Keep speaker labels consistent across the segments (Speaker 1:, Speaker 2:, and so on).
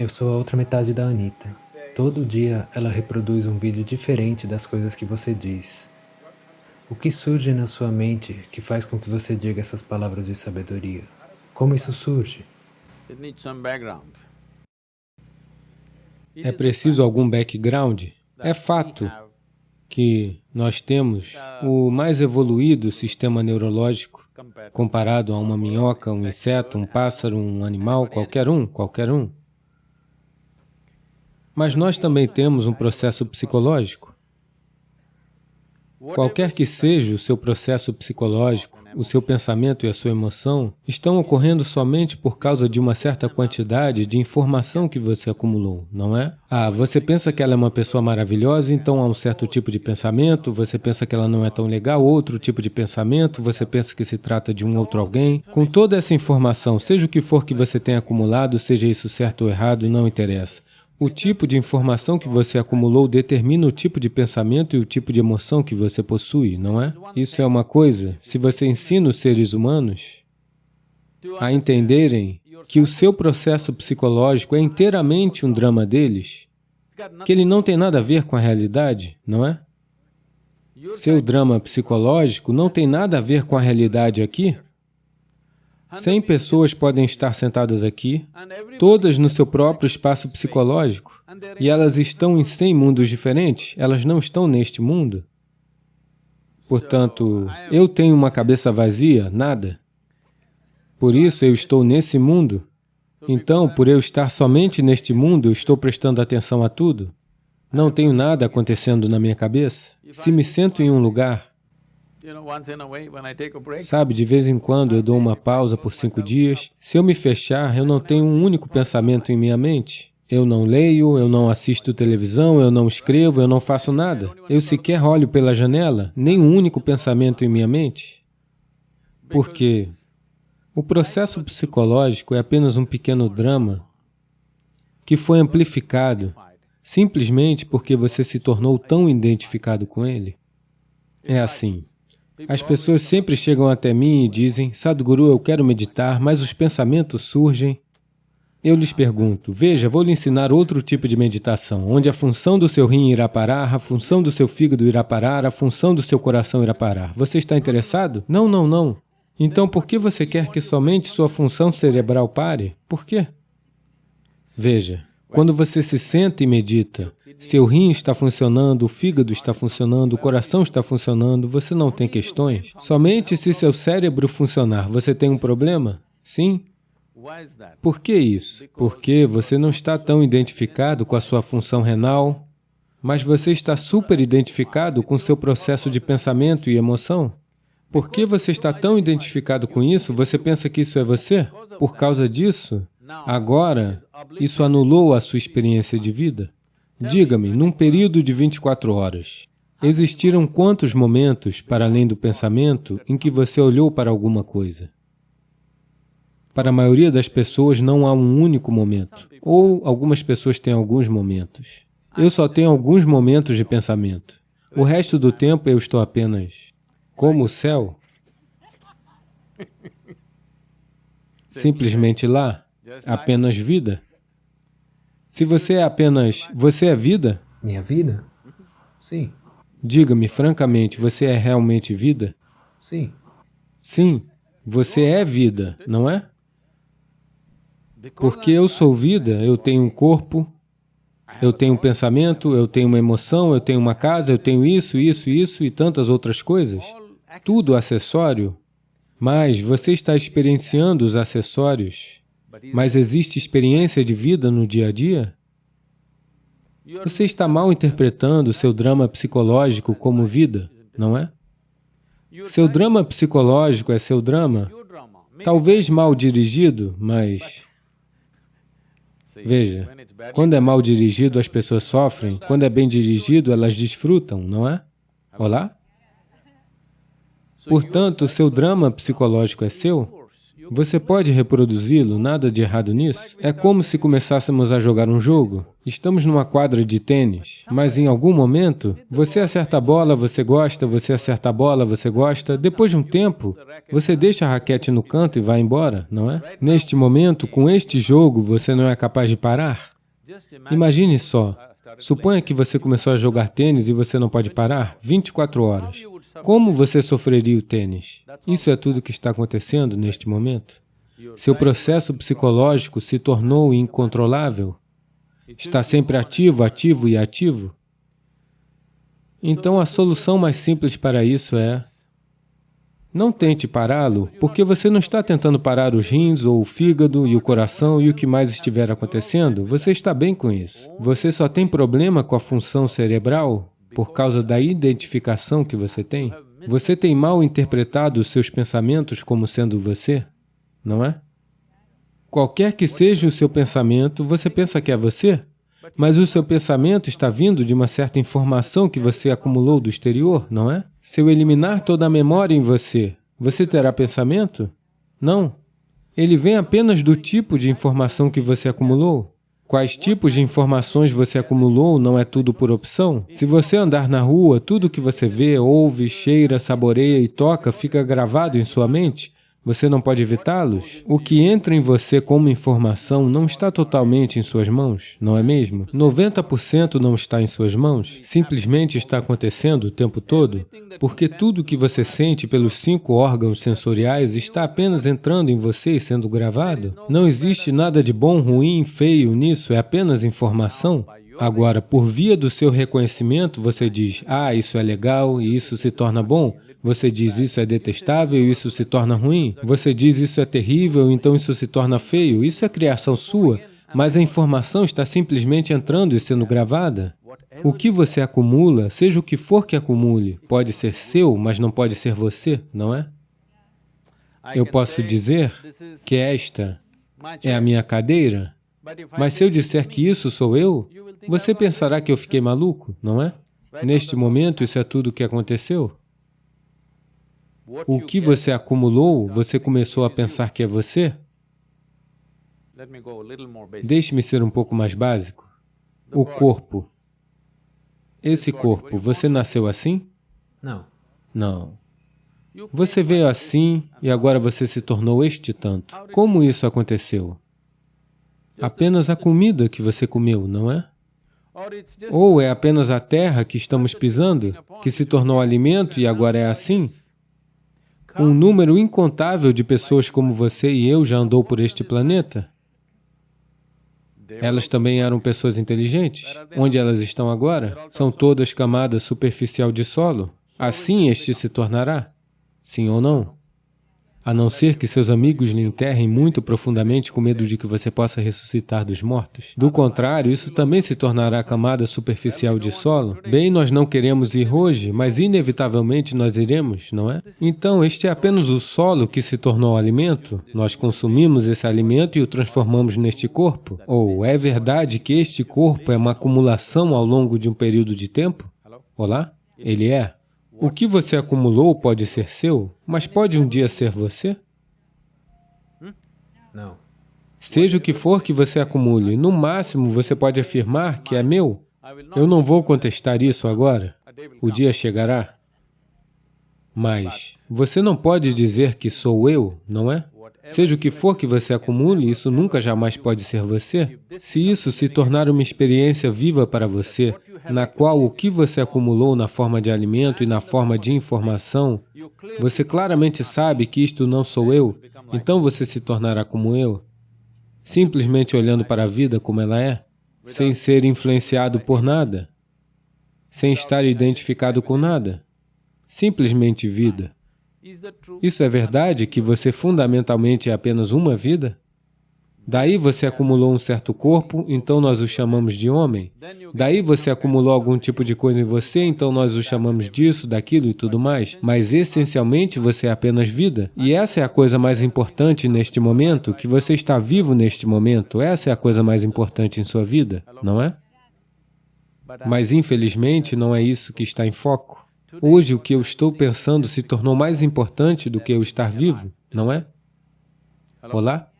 Speaker 1: Eu sou a outra metade da Anitta. Todo dia ela reproduz um vídeo diferente das coisas que você diz. O que surge na sua mente que faz com que você diga essas palavras de sabedoria? Como isso surge?
Speaker 2: É preciso algum background? É fato que nós temos o mais evoluído sistema neurológico comparado a uma minhoca, um inseto, um pássaro, um animal, qualquer um, qualquer um. Mas nós também temos um processo psicológico. Qualquer que seja o seu processo psicológico, o seu pensamento e a sua emoção estão ocorrendo somente por causa de uma certa quantidade de informação que você acumulou, não é? Ah, você pensa que ela é uma pessoa maravilhosa, então há um certo tipo de pensamento, você pensa que ela não é tão legal, outro tipo de pensamento, você pensa que se trata de um outro alguém. Com toda essa informação, seja o que for que você tenha acumulado, seja isso certo ou errado, não interessa. O tipo de informação que você acumulou determina o tipo de pensamento e o tipo de emoção que você possui, não é? Isso é uma coisa, se você ensina os seres humanos a entenderem que o seu processo psicológico é inteiramente um drama deles, que ele não tem nada a ver com a realidade, não é? Seu drama psicológico não tem nada a ver com a realidade aqui, 100 pessoas podem estar sentadas aqui, todas no seu próprio espaço psicológico, e elas estão em 100 mundos diferentes, elas não estão neste mundo. Portanto, eu tenho uma cabeça vazia, nada. Por isso eu estou nesse mundo. Então, por eu estar somente neste mundo, estou prestando atenção a tudo. Não tenho nada acontecendo na minha cabeça. Se me sento em um lugar, Sabe, de vez em quando eu dou uma pausa por cinco dias. Se eu me fechar, eu não tenho um único pensamento em minha mente. Eu não leio, eu não assisto televisão, eu não escrevo, eu não faço nada. Eu sequer olho pela janela, nem um único pensamento em minha mente. Porque o processo psicológico é apenas um pequeno drama que foi amplificado simplesmente porque você se tornou tão identificado com ele. É assim. As pessoas sempre chegam até mim e dizem, Sadhguru, eu quero meditar, mas os pensamentos surgem. Eu lhes pergunto, veja, vou lhe ensinar outro tipo de meditação, onde a função do seu rim irá parar, a função do seu fígado irá parar, a função do seu coração irá parar. Você está interessado? Não, não, não. Então, por que você quer que somente sua função cerebral pare? Por quê? Veja, quando você se senta e medita, seu rim está funcionando, o fígado está funcionando, o coração está funcionando, você não tem questões. Somente se seu cérebro funcionar, você tem um problema? Sim? Por que isso? Porque você não está tão identificado com a sua função renal, mas você está super identificado com seu processo de pensamento e emoção. Por que você está tão identificado com isso? Você pensa que isso é você? Por causa disso, agora, isso anulou a sua experiência de vida. Diga-me, num período de 24 horas, existiram quantos momentos, para além do pensamento, em que você olhou para alguma coisa? Para a maioria das pessoas não há um único momento, ou algumas pessoas têm alguns momentos. Eu só tenho alguns momentos de pensamento. O resto do tempo eu estou apenas como o céu, simplesmente lá, apenas vida. Se você é apenas... Você é vida?
Speaker 1: Minha vida? Sim.
Speaker 2: Diga-me francamente, você é realmente vida?
Speaker 1: Sim.
Speaker 2: Sim, você é vida, não é? Porque eu sou vida, eu tenho um corpo, eu tenho um pensamento, eu tenho uma emoção, eu tenho uma casa, eu tenho isso, isso, isso e tantas outras coisas. Tudo acessório. Mas você está experienciando os acessórios mas existe experiência de vida no dia a dia? Você está mal interpretando seu drama psicológico como vida, não é? Seu drama psicológico é seu drama, talvez mal dirigido, mas... Veja, quando é mal dirigido as pessoas sofrem, quando é bem dirigido elas desfrutam, não é? Olá? Portanto, seu drama psicológico é seu? Você pode reproduzi-lo, nada de errado nisso. É como se começássemos a jogar um jogo. Estamos numa quadra de tênis, mas em algum momento, você acerta a bola, você gosta, você acerta a bola, você gosta. Depois de um tempo, você deixa a raquete no canto e vai embora, não é? Neste momento, com este jogo, você não é capaz de parar? Imagine só, suponha que você começou a jogar tênis e você não pode parar 24 horas. Como você sofreria o tênis? Isso é tudo que está acontecendo neste momento. Seu processo psicológico se tornou incontrolável. Está sempre ativo, ativo e ativo. Então, a solução mais simples para isso é não tente pará-lo, porque você não está tentando parar os rins, ou o fígado, e o coração, e o que mais estiver acontecendo. Você está bem com isso. Você só tem problema com a função cerebral por causa da identificação que você tem. Você tem mal interpretado os seus pensamentos como sendo você, não é? Qualquer que seja o seu pensamento, você pensa que é você, mas o seu pensamento está vindo de uma certa informação que você acumulou do exterior, não é? Se eu eliminar toda a memória em você, você terá pensamento? Não. Ele vem apenas do tipo de informação que você acumulou. Quais tipos de informações você acumulou não é tudo por opção? Se você andar na rua, tudo que você vê, ouve, cheira, saboreia e toca fica gravado em sua mente, você não pode evitá-los? O que entra em você como informação não está totalmente em suas mãos, não é mesmo? 90% não está em suas mãos, simplesmente está acontecendo o tempo todo, porque tudo que você sente pelos cinco órgãos sensoriais está apenas entrando em você e sendo gravado. Não existe nada de bom, ruim, feio nisso, é apenas informação. Agora, por via do seu reconhecimento, você diz, ah, isso é legal e isso se torna bom, você diz isso é detestável isso se torna ruim. Você diz isso é terrível, então isso se torna feio. Isso é criação sua, mas a informação está simplesmente entrando e sendo gravada. O que você acumula, seja o que for que acumule, pode ser seu, mas não pode ser você, não é? Eu posso dizer que esta é a minha cadeira, mas se eu disser que isso sou eu, você pensará que eu fiquei maluco, não é? Neste momento, isso é tudo o que aconteceu. O que você acumulou, você começou a pensar que é você? Deixe-me ser um pouco mais básico. O corpo. Esse corpo, você nasceu assim?
Speaker 1: Não.
Speaker 2: Não. Você veio assim e agora você se tornou este tanto. Como isso aconteceu? Apenas a comida que você comeu, não é? Ou é apenas a terra que estamos pisando, que se tornou alimento e agora é assim? Um número incontável de pessoas como você e eu já andou por este planeta. Elas também eram pessoas inteligentes. Onde elas estão agora? São todas camadas superficial de solo. Assim este se tornará. Sim ou não? A não ser que seus amigos lhe enterrem muito profundamente com medo de que você possa ressuscitar dos mortos. Do contrário, isso também se tornará camada superficial de solo. Bem, nós não queremos ir hoje, mas inevitavelmente nós iremos, não é? Então, este é apenas o solo que se tornou alimento. Nós consumimos esse alimento e o transformamos neste corpo. Ou é verdade que este corpo é uma acumulação ao longo de um período de tempo? Olá? Ele é. O que você acumulou pode ser seu, mas pode um dia ser você?
Speaker 1: Não.
Speaker 2: Seja o que for que você acumule, no máximo você pode afirmar que é meu. Eu não vou contestar isso agora. O dia chegará. Mas você não pode dizer que sou eu, não é? Seja o que for que você acumule, isso nunca jamais pode ser você. Se isso se tornar uma experiência viva para você, na qual o que você acumulou na forma de alimento e na forma de informação, você claramente sabe que isto não sou eu, então você se tornará como eu, simplesmente olhando para a vida como ela é, sem ser influenciado por nada, sem estar identificado com nada, simplesmente vida. Isso é verdade que você fundamentalmente é apenas uma vida? Daí você acumulou um certo corpo, então nós o chamamos de homem. Daí você acumulou algum tipo de coisa em você, então nós o chamamos disso, daquilo e tudo mais. Mas essencialmente você é apenas vida. E essa é a coisa mais importante neste momento, que você está vivo neste momento. Essa é a coisa mais importante em sua vida, não é? Mas infelizmente não é isso que está em foco. Hoje, o que eu estou pensando se tornou mais importante do que eu estar vivo, não é? Olá?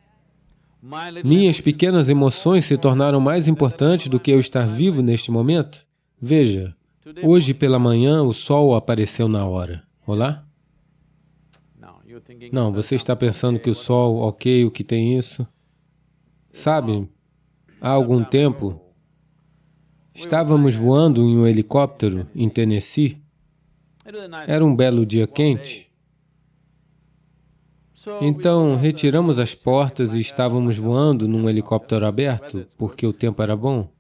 Speaker 2: Minhas pequenas emoções se tornaram mais importantes do que eu estar vivo neste momento? Veja, hoje pela manhã o sol apareceu na hora. Olá? Não, você está pensando que o sol, ok, o que tem isso? Sabe, há algum tempo, estávamos voando em um helicóptero em Tennessee. Era um belo dia quente. Então, retiramos as portas e estávamos voando num helicóptero aberto, porque o tempo era bom.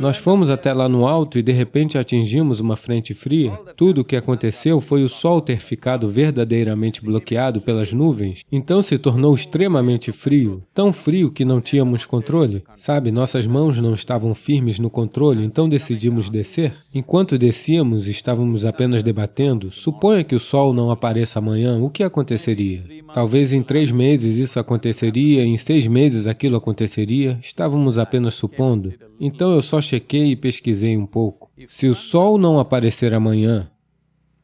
Speaker 2: Nós fomos até lá no alto e de repente atingimos uma frente fria. Tudo o que aconteceu foi o sol ter ficado verdadeiramente bloqueado pelas nuvens, então se tornou extremamente frio, tão frio que não tínhamos controle. Sabe, nossas mãos não estavam firmes no controle, então decidimos descer. Enquanto descíamos, estávamos apenas debatendo, suponha que o sol não apareça amanhã, o que aconteceria? Talvez em três meses isso aconteceria, em seis meses aquilo aconteceria, estávamos apenas supondo. Então eu só chequei e pesquisei um pouco. Se o Sol não aparecer amanhã,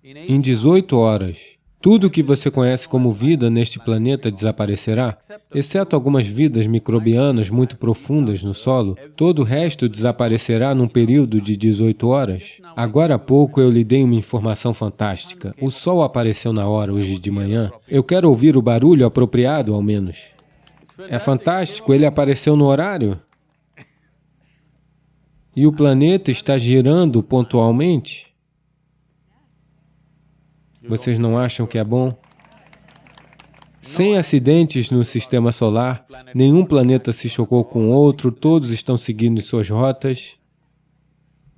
Speaker 2: em 18 horas, tudo que você conhece como vida neste planeta desaparecerá, exceto algumas vidas microbianas muito profundas no solo, todo o resto desaparecerá num período de 18 horas. Agora há pouco eu lhe dei uma informação fantástica. O Sol apareceu na hora hoje de manhã. Eu quero ouvir o barulho apropriado, ao menos. É fantástico, ele apareceu no horário. E o planeta está girando pontualmente. Vocês não acham que é bom? Sem acidentes no sistema solar, nenhum planeta se chocou com outro, todos estão seguindo suas rotas.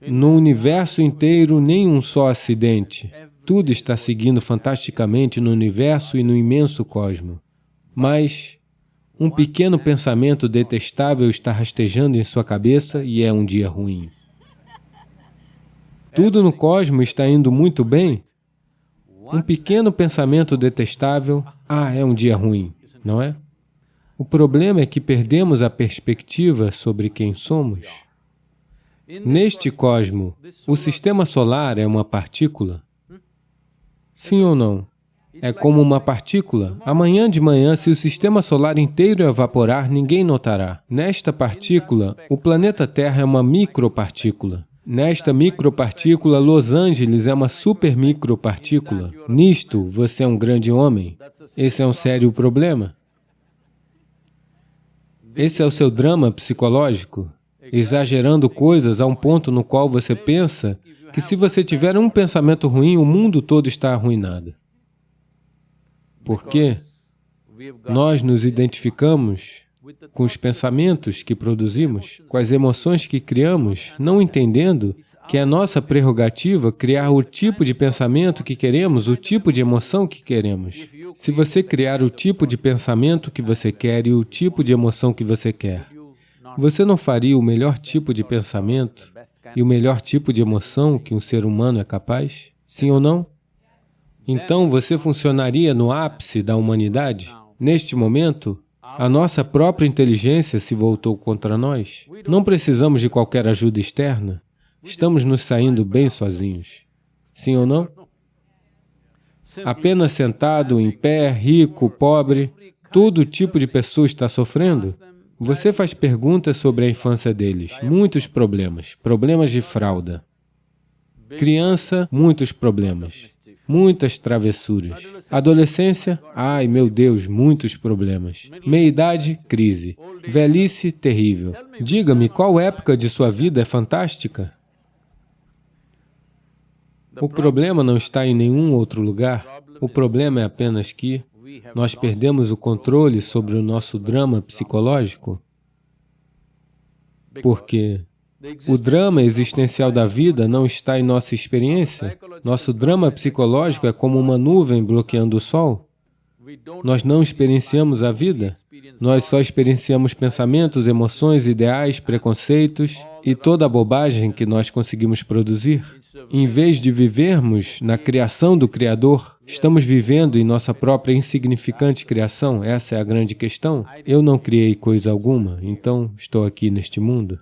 Speaker 2: No universo inteiro, nem um só acidente. Tudo está seguindo fantasticamente no universo e no imenso cosmo. Mas um pequeno pensamento detestável está rastejando em sua cabeça e é um dia ruim. Tudo no cosmo está indo muito bem, um pequeno pensamento detestável, ah, é um dia ruim, não é? O problema é que perdemos a perspectiva sobre quem somos. Neste cosmo, o sistema solar é uma partícula? Sim ou não? É como uma partícula. Amanhã de manhã, se o sistema solar inteiro evaporar, ninguém notará. Nesta partícula, o planeta Terra é uma micropartícula. Nesta micropartícula, Los Angeles é uma super micropartícula. Nisto, você é um grande homem. Esse é um sério problema. Esse é o seu drama psicológico, exagerando coisas a um ponto no qual você pensa que se você tiver um pensamento ruim, o mundo todo está arruinado. Por quê? Nós nos identificamos com os pensamentos que produzimos, com as emoções que criamos, não entendendo que é nossa prerrogativa criar o tipo de pensamento que queremos, o tipo de emoção que queremos. Se você criar o tipo de pensamento que você quer e o tipo de emoção que você quer, você não faria o melhor tipo de pensamento e o melhor tipo de emoção que um ser humano é capaz? Sim ou não? Então você funcionaria no ápice da humanidade? Neste momento, a nossa própria inteligência se voltou contra nós. Não precisamos de qualquer ajuda externa. Estamos nos saindo bem sozinhos. Sim ou não? Apenas sentado, em pé, rico, pobre, todo tipo de pessoa está sofrendo. Você faz perguntas sobre a infância deles, muitos problemas, problemas de fralda. Criança, muitos problemas muitas travessuras. Adolescência, ai meu Deus, muitos problemas. Meia-idade, crise. Velhice, terrível. Diga-me, qual época de sua vida é fantástica? O problema não está em nenhum outro lugar. O problema é apenas que nós perdemos o controle sobre o nosso drama psicológico. Porque o drama existencial da vida não está em nossa experiência. Nosso drama psicológico é como uma nuvem bloqueando o sol. Nós não experienciamos a vida. Nós só experienciamos pensamentos, emoções, ideais, preconceitos e toda a bobagem que nós conseguimos produzir. Em vez de vivermos na criação do Criador, estamos vivendo em nossa própria insignificante criação. Essa é a grande questão. Eu não criei coisa alguma, então estou aqui neste mundo.